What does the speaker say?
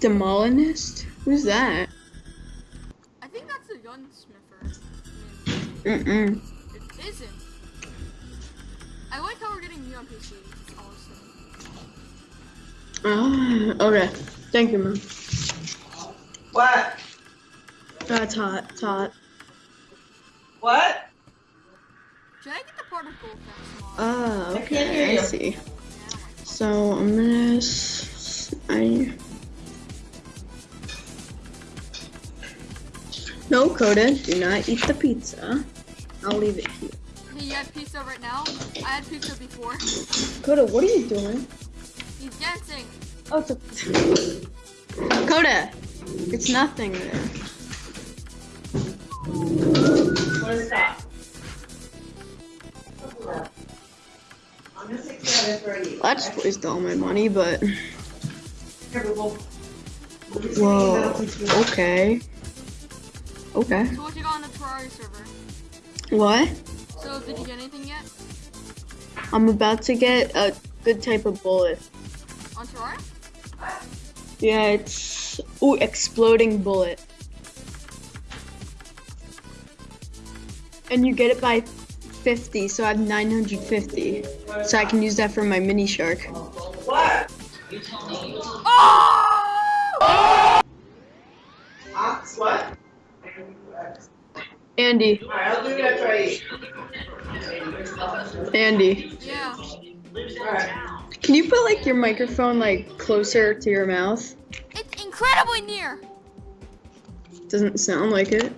Demolinist? Who's that? I think that's a gunsmither. Mm-mm. It isn't. I like how we're getting new on PC. Awesome. Ah, okay. Thank you, man. What? That's hot. It's hot. What? Should I get the particle effects mod? Ah, I can't okay. hear I see. So I'm gonna. s- I. No, Coda, do not eat the pizza. I'll leave it here. Hey, you had pizza right now? I had pizza before. Coda, what are you doing? He's dancing. Oh, it's a. Coda, it's nothing there. What is that? I'm gonna take care of this for you. Let's waste all my money, but Here, Google. whoa. Okay. Okay. So what you got on the Terraria server? What? So did you get anything yet? I'm about to get a good type of bullet. On Terraria? Yeah, it's ooh exploding bullet. And you get it by 50, so I have 950. So I can use that for my Minishark. What? Oh! Andy, Alright, I'll do it after Andy, Yeah. Can you put like your microphone like closer to your mouth? It's incredibly near. Doesn't sound like it.